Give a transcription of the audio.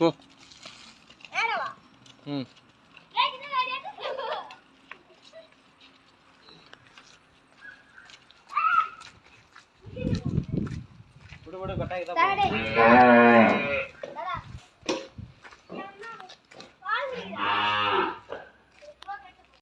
Go. Hmm. Udah udah kata kita.